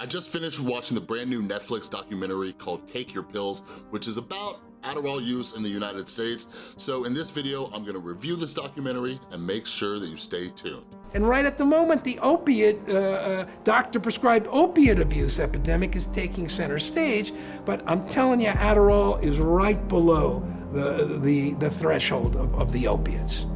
I just finished watching the brand new Netflix documentary called Take Your Pills, which is about Adderall use in the United States. So in this video, I'm gonna review this documentary and make sure that you stay tuned. And right at the moment, the opiate, uh, uh, doctor-prescribed opiate abuse epidemic is taking center stage, but I'm telling you, Adderall is right below the, the, the threshold of, of the opiates.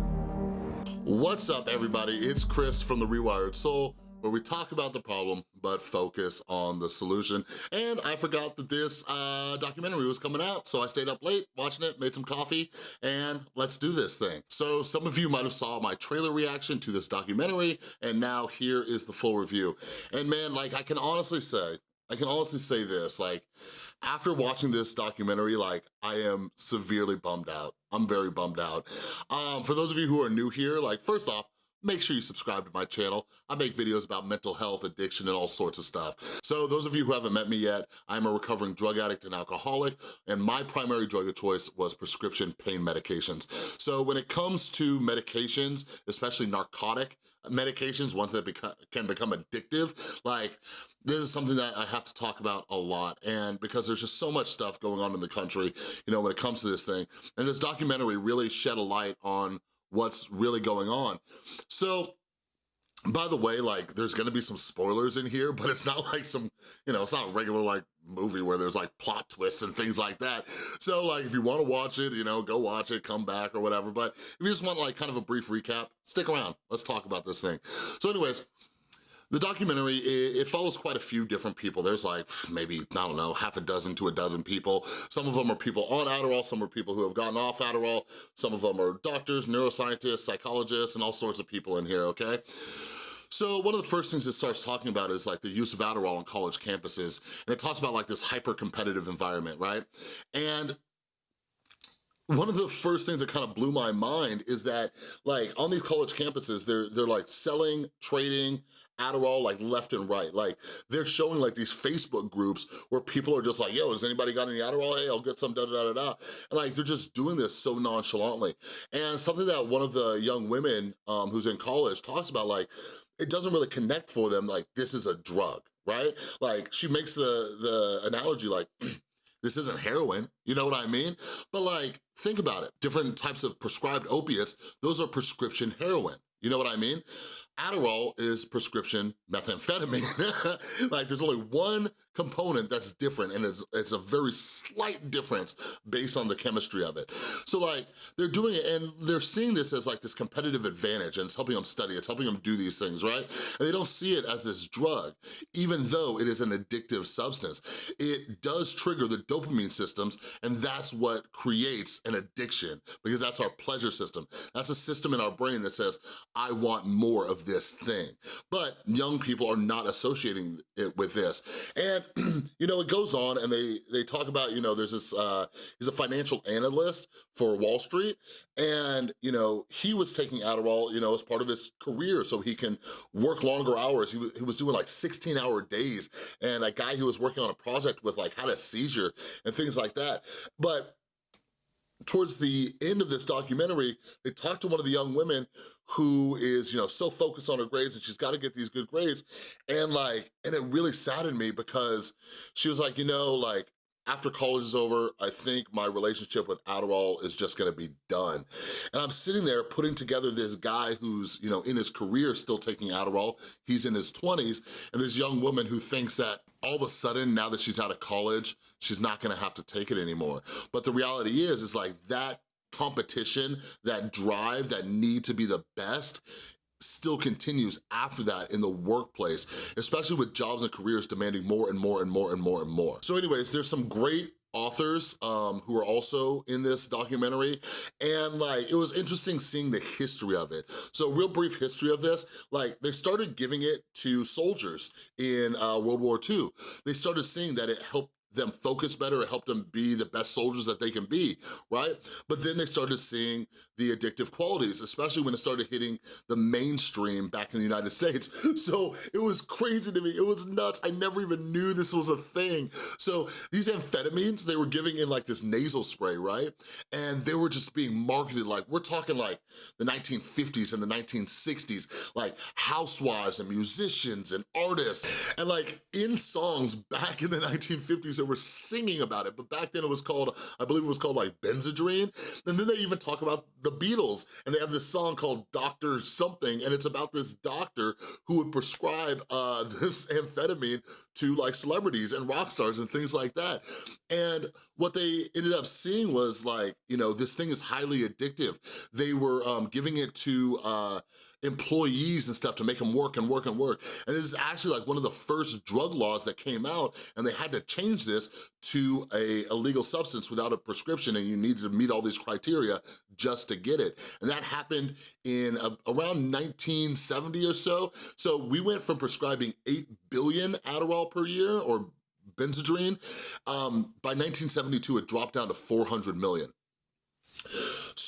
What's up, everybody? It's Chris from The Rewired Soul, where we talk about the problem, but focus on the solution. And I forgot that this uh, documentary was coming out, so I stayed up late watching it, made some coffee, and let's do this thing. So some of you might have saw my trailer reaction to this documentary, and now here is the full review. And man, like I can honestly say, I can honestly say this, like, after watching this documentary, like, I am severely bummed out. I'm very bummed out. Um, for those of you who are new here, like, first off, make sure you subscribe to my channel. I make videos about mental health, addiction, and all sorts of stuff. So those of you who haven't met me yet, I'm a recovering drug addict and alcoholic, and my primary drug of choice was prescription pain medications. So when it comes to medications, especially narcotic medications, ones that can become addictive, like this is something that I have to talk about a lot and because there's just so much stuff going on in the country, you know, when it comes to this thing. And this documentary really shed a light on what's really going on. So by the way, like, there's gonna be some spoilers in here, but it's not like some, you know, it's not a regular, like, movie where there's, like, plot twists and things like that. So, like, if you wanna watch it, you know, go watch it, come back or whatever. But if you just want, like, kind of a brief recap, stick around. Let's talk about this thing. So anyways, the documentary, it, follows quite a few different people. There's like maybe, I don't know, half a dozen to a dozen people. Some of them are people on Adderall, some are people who have gotten off Adderall, some of them are doctors, neuroscientists, psychologists, and all sorts of people in here, okay? So one of the first things it starts talking about is like the use of Adderall on college campuses. And it talks about like this hyper-competitive environment, right? And one of the first things that kind of blew my mind is that like on these college campuses, they're, they're like selling, trading, Adderall like left and right. Like they're showing like these Facebook groups where people are just like, yo, has anybody got any Adderall? Hey, I'll get some, da da da da. And like they're just doing this so nonchalantly. And something that one of the young women um, who's in college talks about like, it doesn't really connect for them like this is a drug, right? Like she makes the, the analogy like, this isn't heroin, you know what I mean? But like, think about it. Different types of prescribed opiates, those are prescription heroin. You know what I mean? Adderall is prescription methamphetamine. like there's only one component that's different and it's, it's a very slight difference based on the chemistry of it. So like they're doing it and they're seeing this as like this competitive advantage and it's helping them study, it's helping them do these things, right? And they don't see it as this drug, even though it is an addictive substance. It does trigger the dopamine systems and that's what creates an addiction because that's our pleasure system. That's a system in our brain that says, I want more of this thing. But young people are not associating it with this. And, you know, it goes on and they, they talk about, you know, there's this, uh, he's a financial analyst for Wall Street. And, you know, he was taking Adderall, you know, as part of his career so he can work longer hours. He he was doing like 16 hour days. And a guy he was working on a project with like had a seizure and things like that. But towards the end of this documentary, they talk to one of the young women who is, you know, so focused on her grades and she's got to get these good grades. And like, and it really saddened me because she was like, you know, like, after college is over, I think my relationship with Adderall is just gonna be done. And I'm sitting there putting together this guy who's, you know, in his career still taking Adderall, he's in his 20s, and this young woman who thinks that all of a sudden, now that she's out of college, she's not gonna have to take it anymore. But the reality is, is like that competition, that drive, that need to be the best still continues after that in the workplace, especially with jobs and careers demanding more and more and more and more and more. So anyways, there's some great authors um, who are also in this documentary and like it was interesting seeing the history of it. So real brief history of this, like they started giving it to soldiers in uh, World War II. They started seeing that it helped them focus better, it helped them be the best soldiers that they can be, right? But then they started seeing the addictive qualities, especially when it started hitting the mainstream back in the United States. So it was crazy to me, it was nuts. I never even knew this was a thing. So these amphetamines, they were giving in like this nasal spray, right? And they were just being marketed like, we're talking like the 1950s and the 1960s, like housewives and musicians and artists. And like in songs back in the 1950s, they were singing about it, but back then it was called, I believe it was called like Benzedrine. And then they even talk about the Beatles and they have this song called Doctor Something and it's about this doctor who would prescribe uh, this amphetamine to like celebrities and rock stars and things like that. And what they ended up seeing was like, you know, this thing is highly addictive. They were um, giving it to uh, employees and stuff to make them work and work and work. And this is actually like one of the first drug laws that came out and they had to change this to a illegal substance without a prescription and you needed to meet all these criteria just to get it. And that happened in a, around 1970 or so. So we went from prescribing 8 billion Adderall per year or Benzedrine. Um, by 1972, it dropped down to 400 million.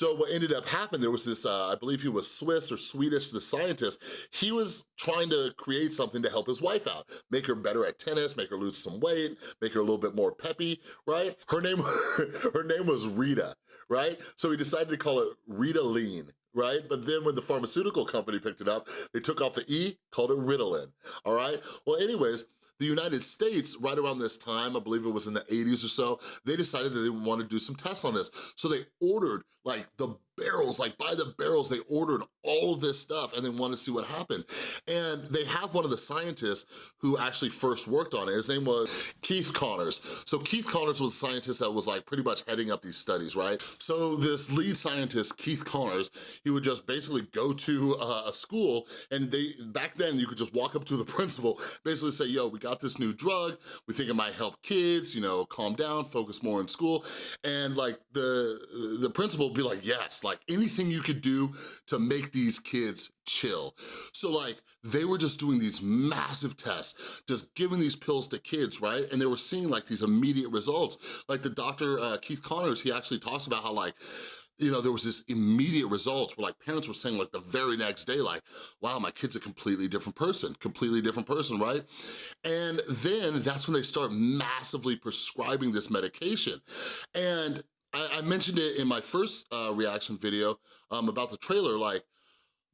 So what ended up happening, there was this, uh, I believe he was Swiss or Swedish, the scientist, he was trying to create something to help his wife out, make her better at tennis, make her lose some weight, make her a little bit more peppy, right? Her name, her name was Rita, right? So he decided to call it Ritaline, right? But then when the pharmaceutical company picked it up, they took off the E, called it Ritalin, all right? Well, anyways, the United States, right around this time, I believe it was in the 80s or so, they decided that they wanted to do some tests on this. So they ordered like the barrels, like by the barrels, they ordered all of this stuff and they wanted to see what happened. And they have one of the scientists who actually first worked on it. His name was Keith Conners. So Keith Conners was a scientist that was like pretty much heading up these studies, right? So this lead scientist, Keith Conners, he would just basically go to uh, a school and they, back then you could just walk up to the principal, basically say, yo, we got this new drug, we think it might help kids, you know, calm down, focus more in school. And like the, the principal would be like, yes, like anything you could do to make these kids chill. So like, they were just doing these massive tests, just giving these pills to kids, right? And they were seeing like these immediate results. Like the doctor, uh, Keith Conners, he actually talks about how like, you know, there was this immediate results where like parents were saying like the very next day, like, wow, my kid's a completely different person, completely different person, right? And then that's when they start massively prescribing this medication. And I, I mentioned it in my first uh, reaction video um, about the trailer, like,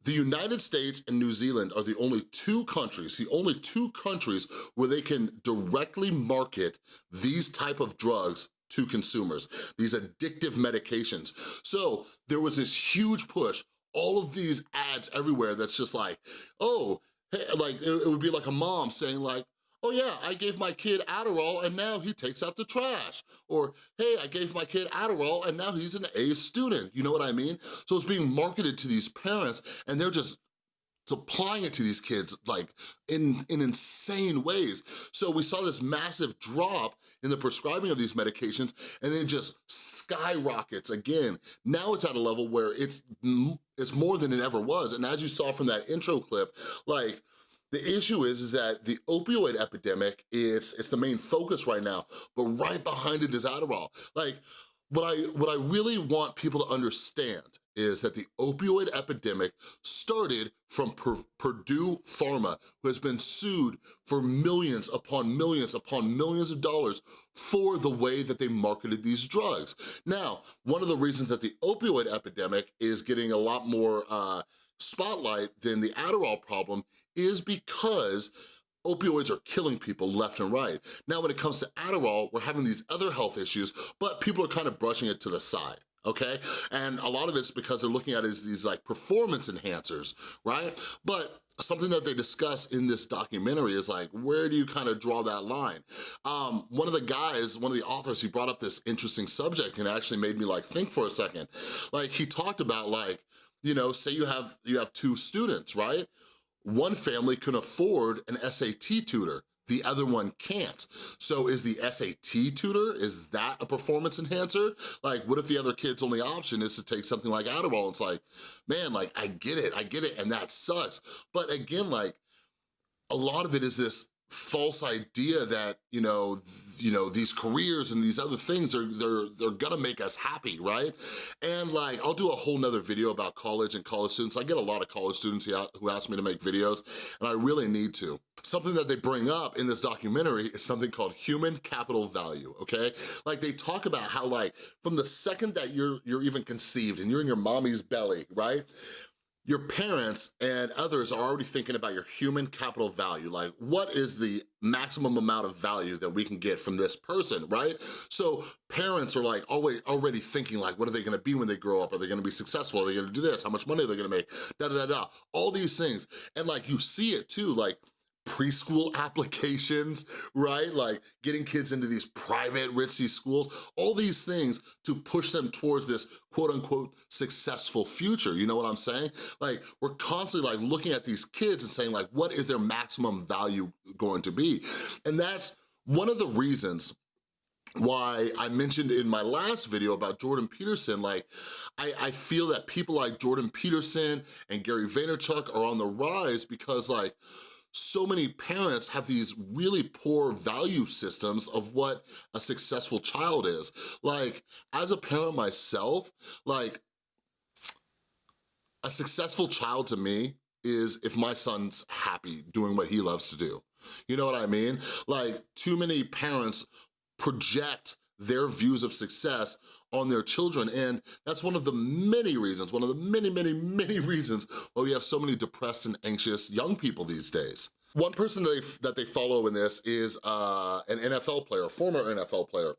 the United States and New Zealand are the only two countries, the only two countries where they can directly market these type of drugs to consumers, these addictive medications. So there was this huge push, all of these ads everywhere that's just like, oh, hey, like it, it would be like a mom saying like, oh yeah, I gave my kid Adderall and now he takes out the trash. Or, hey, I gave my kid Adderall and now he's an A student. You know what I mean? So it's being marketed to these parents and they're just supplying it to these kids like in, in insane ways. So we saw this massive drop in the prescribing of these medications and then it just skyrockets again. Now it's at a level where it's, it's more than it ever was. And as you saw from that intro clip, like the issue is, is that the opioid epidemic is it's the main focus right now, but right behind it is Adderall. Like, what I, what I really want people to understand is that the opioid epidemic started from per Purdue Pharma, who has been sued for millions upon millions upon millions of dollars for the way that they marketed these drugs. Now, one of the reasons that the opioid epidemic is getting a lot more uh, spotlight than the Adderall problem is because opioids are killing people left and right. Now, when it comes to Adderall, we're having these other health issues, but people are kind of brushing it to the side okay? And a lot of it's because they're looking at it as these like performance enhancers, right? But something that they discuss in this documentary is like, where do you kind of draw that line? Um, one of the guys, one of the authors, he brought up this interesting subject and actually made me like think for a second. Like he talked about like, you know, say you have, you have two students, right? One family can afford an SAT tutor, the other one can't. So is the SAT tutor, is that a performance enhancer? Like, what if the other kid's only option is to take something like Adderall? And It's like, man, like, I get it, I get it, and that sucks. But again, like, a lot of it is this false idea that, you know, you know, these careers and these other things are, they're, they're gonna make us happy, right? And like, I'll do a whole nother video about college and college students. I get a lot of college students who ask me to make videos, and I really need to. Something that they bring up in this documentary is something called human capital value, okay? Like they talk about how like, from the second that you're, you're even conceived and you're in your mommy's belly, right? Your parents and others are already thinking about your human capital value, like what is the maximum amount of value that we can get from this person, right? So parents are like always already thinking like, what are they gonna be when they grow up? Are they gonna be successful? Are they gonna do this? How much money are they gonna make? Da da da da, all these things. And like you see it too, like preschool applications, right? Like getting kids into these private ritzy schools, all these things to push them towards this quote unquote successful future, you know what I'm saying? Like we're constantly like looking at these kids and saying like, what is their maximum value going to be? And that's one of the reasons why I mentioned in my last video about Jordan Peterson, like, I, I, feel that people like Jordan Peterson and Gary Vaynerchuk are on the rise because like, so many parents have these really poor value systems of what a successful child is. Like, as a parent myself, like, a successful child to me is if my son's happy doing what he loves to do. You know what I mean? Like, too many parents project their views of success on their children. And that's one of the many reasons, one of the many, many, many reasons why we have so many depressed and anxious young people these days. One person that they, that they follow in this is uh, an NFL player, former NFL player.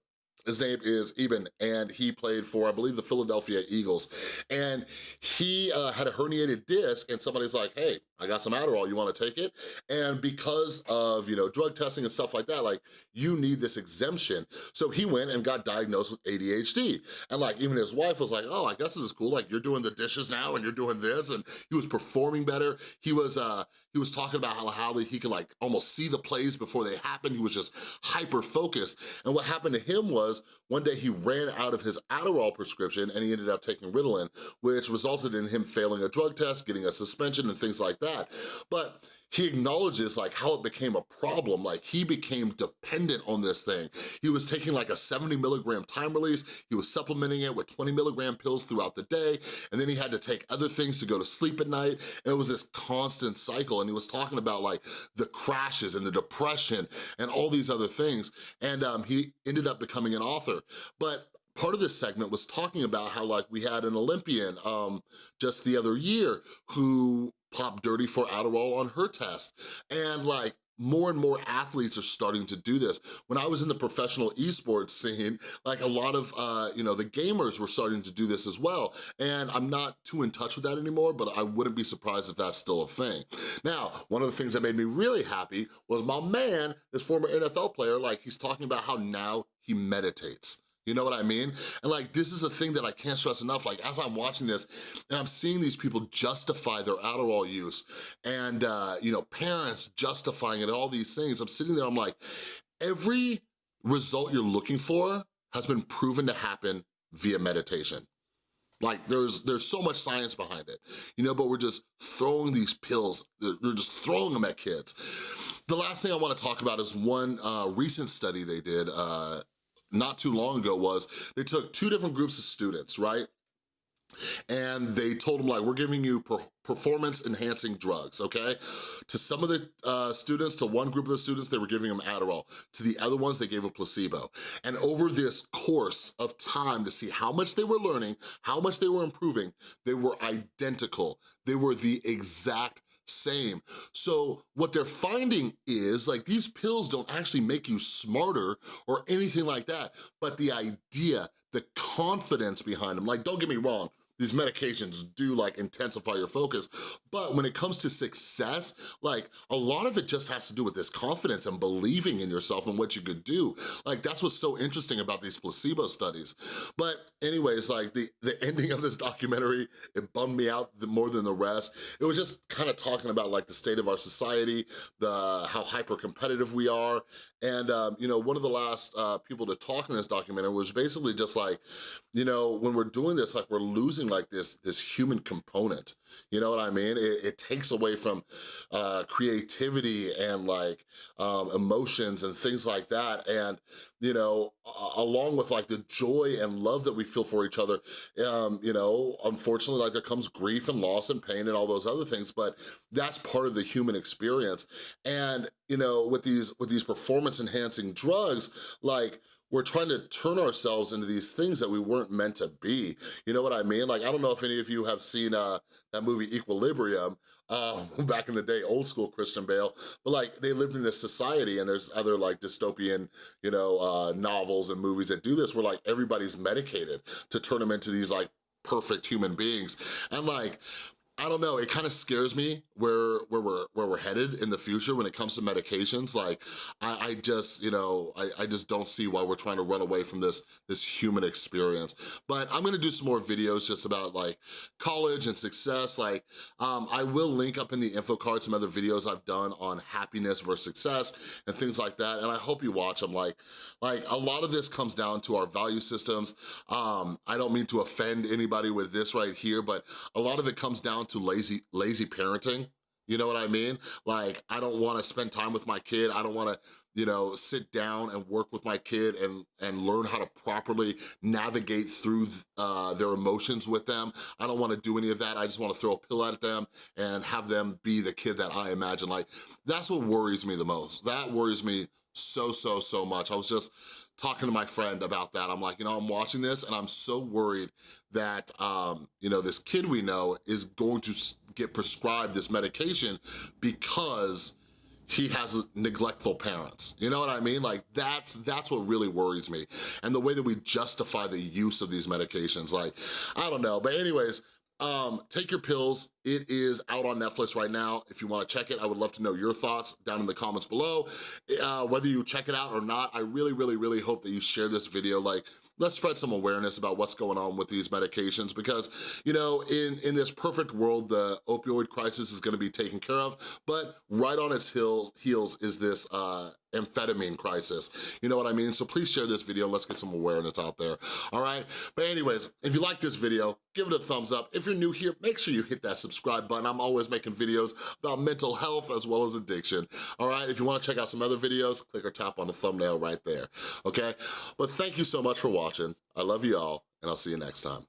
His name is Eben, and he played for, I believe, the Philadelphia Eagles. And he uh, had a herniated disc, and somebody's like, hey, I got some Adderall, you wanna take it? And because of, you know, drug testing and stuff like that, like, you need this exemption. So he went and got diagnosed with ADHD. And like, even his wife was like, oh, I guess this is cool. Like, you're doing the dishes now and you're doing this. And he was performing better. He was, uh, he was talking about how, how he could like almost see the plays before they happened. He was just hyper focused. And what happened to him was one day he ran out of his Adderall prescription and he ended up taking Ritalin, which resulted in him failing a drug test, getting a suspension and things like that that. But he acknowledges like how it became a problem. Like he became dependent on this thing. He was taking like a 70 milligram time release. He was supplementing it with 20 milligram pills throughout the day. And then he had to take other things to go to sleep at night. And it was this constant cycle. And he was talking about like the crashes and the depression and all these other things. And um, he ended up becoming an author. But part of this segment was talking about how like we had an Olympian um, just the other year who pop dirty for Adderall on her test. And like, more and more athletes are starting to do this. When I was in the professional esports scene, like a lot of, uh, you know, the gamers were starting to do this as well. And I'm not too in touch with that anymore, but I wouldn't be surprised if that's still a thing. Now, one of the things that made me really happy was my man, this former NFL player, like he's talking about how now he meditates. You know what I mean? And like, this is a thing that I can't stress enough. Like, as I'm watching this and I'm seeing these people justify their Adderall use and, uh, you know, parents justifying it and all these things, I'm sitting there, I'm like, every result you're looking for has been proven to happen via meditation. Like there's there's so much science behind it, you know, but we're just throwing these pills, we're just throwing them at kids. The last thing I wanna talk about is one uh, recent study they did uh, not too long ago was they took two different groups of students, right? and they told them like, we're giving you per performance enhancing drugs, okay? To some of the uh, students, to one group of the students, they were giving them Adderall. To the other ones, they gave a placebo. And over this course of time to see how much they were learning, how much they were improving, they were identical. They were the exact same. So what they're finding is like these pills don't actually make you smarter or anything like that, but the idea, the confidence behind them, like don't get me wrong, these medications do like intensify your focus. But when it comes to success, like a lot of it just has to do with this confidence and believing in yourself and what you could do. Like that's what's so interesting about these placebo studies. But anyways, like the, the ending of this documentary, it bummed me out more than the rest. It was just kind of talking about like the state of our society, the how hyper competitive we are. And um, you know, one of the last uh, people to talk in this documentary was basically just like, you know, when we're doing this, like we're losing losing like this, this human component. You know what I mean? It, it takes away from uh, creativity and like um, emotions and things like that. And, you know, along with like the joy and love that we feel for each other, um, you know, unfortunately, like there comes grief and loss and pain and all those other things, but that's part of the human experience. And, you know, with these, with these performance enhancing drugs, like, we're trying to turn ourselves into these things that we weren't meant to be. You know what I mean? Like, I don't know if any of you have seen uh, that movie Equilibrium, uh, back in the day, old school Christian Bale, but like they lived in this society and there's other like dystopian, you know, uh, novels and movies that do this where like everybody's medicated to turn them into these like perfect human beings. And like, I don't know, it kind of scares me where, where, we're, where we're headed in the future when it comes to medications. Like, I, I just, you know, I, I just don't see why we're trying to run away from this, this human experience. But I'm gonna do some more videos just about like college and success. Like, um, I will link up in the info card some other videos I've done on happiness versus success and things like that. And I hope you watch them. Like, like a lot of this comes down to our value systems. Um, I don't mean to offend anybody with this right here, but a lot of it comes down to lazy, lazy parenting. You know what I mean? Like, I don't wanna spend time with my kid. I don't wanna, you know, sit down and work with my kid and, and learn how to properly navigate through uh, their emotions with them. I don't wanna do any of that. I just wanna throw a pill at them and have them be the kid that I imagine. Like, that's what worries me the most. That worries me so, so, so much. I was just talking to my friend about that. I'm like, you know, I'm watching this and I'm so worried that, um, you know, this kid we know is going to get prescribed this medication because he has neglectful parents. You know what I mean? Like that's that's what really worries me. And the way that we justify the use of these medications, like, I don't know. But anyways, um, take your pills. It is out on Netflix right now. If you wanna check it, I would love to know your thoughts down in the comments below. Uh, whether you check it out or not, I really, really, really hope that you share this video. Like, let's spread some awareness about what's going on with these medications because, you know, in, in this perfect world, the opioid crisis is gonna be taken care of, but right on its heels, heels is this uh, amphetamine crisis. You know what I mean? So please share this video. Let's get some awareness out there, all right? But anyways, if you like this video, give it a thumbs up. If you're new here, make sure you hit that subscribe button. I'm always making videos about mental health as well as addiction, all right? If you wanna check out some other videos, click or tap on the thumbnail right there, okay? But thank you so much for watching. I love you all, and I'll see you next time.